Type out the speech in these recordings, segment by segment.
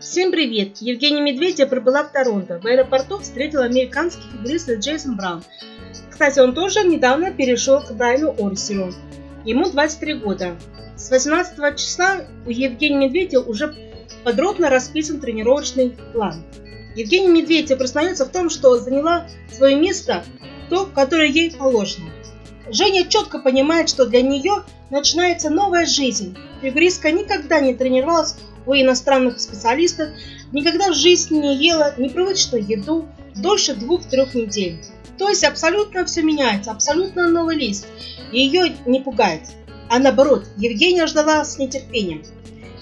Всем привет! Евгения Медведева прибыла в Торонто. В аэропорту встретил американский фигурист Джейсон Браун. Кстати, он тоже недавно перешел к Брайану Орсеру. Ему 23 года. С 18 числа у Евгения Медведева уже подробно расписан тренировочный план. Евгения Медведева признается в том, что заняла свое место, то, которое ей положено. Женя четко понимает, что для нее начинается новая жизнь. Фигуристка никогда не тренировалась у иностранных специалистов, никогда в жизни не ела непривычную еду дольше двух-трех недель. То есть абсолютно все меняется, абсолютно новый лист. Ее не пугает. А наоборот, Евгения ждала с нетерпением.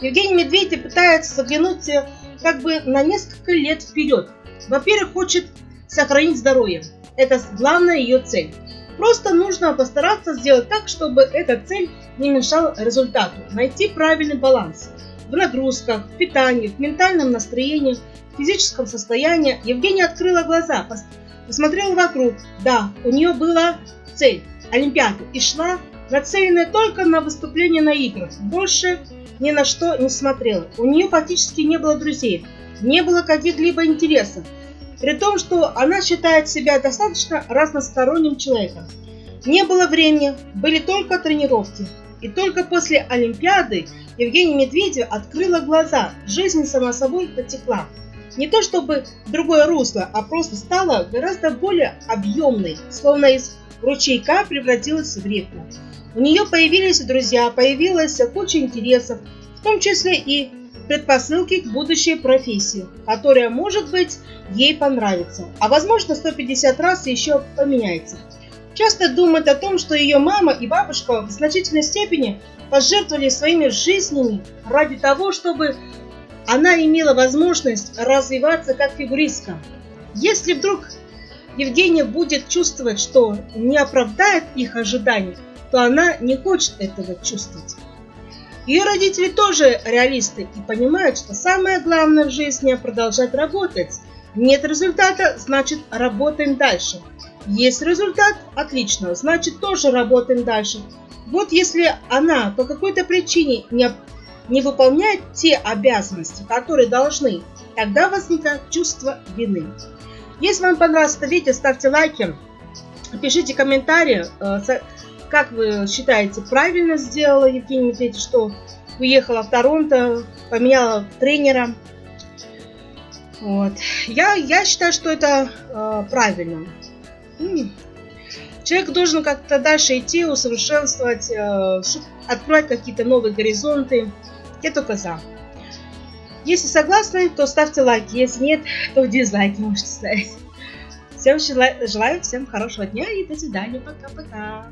Евгений Медведев пытается заглянуть э, как бы на несколько лет вперед. Во-первых, хочет сохранить здоровье. Это главная ее цель. Просто нужно постараться сделать так, чтобы эта цель не мешала результату. Найти правильный баланс в нагрузках, в питании, в ментальном настроении, в физическом состоянии, Евгения открыла глаза, посмотрела вокруг. Да, у нее была цель – Олимпиада, и шла нацеленная только на выступление на играх. Больше ни на что не смотрела. У нее фактически не было друзей, не было каких-либо интересов. При том, что она считает себя достаточно разносторонним человеком. Не было времени, были только тренировки. И только после Олимпиады Евгения Медведева открыла глаза, жизнь сама собой потекла. Не то чтобы другое русло, а просто стала гораздо более объемной, словно из ручейка превратилась в реку. У нее появились друзья, появилась куча интересов, в том числе и предпосылки к будущей профессии, которая, может быть, ей понравится, а возможно 150 раз еще поменяется. Часто думает о том, что ее мама и бабушка в значительной степени пожертвовали своими жизнями ради того, чтобы она имела возможность развиваться как фигуристка. Если вдруг Евгения будет чувствовать, что не оправдает их ожиданий, то она не хочет этого чувствовать. Ее родители тоже реалисты и понимают, что самое главное в жизни – продолжать работать. Нет результата, значит работаем дальше. Есть результат – отлично, значит тоже работаем дальше. Вот если она по какой-то причине не, не выполняет те обязанности, которые должны, тогда возникает чувство вины. Если вам понравилось это видео, ставьте лайки, пишите комментарии, э, как вы считаете, правильно сделала Евгения Медведева, что уехала в Торонто, поменяла тренера. Вот. Я, я считаю, что это э, правильно. Человек должен как-то дальше идти, усовершенствовать, э, открывать какие-то новые горизонты. Я только за. Если согласны, то ставьте лайки. Если нет, то дизлайки можете ставить. Всем желаю, всем хорошего дня и до свидания. Пока-пока.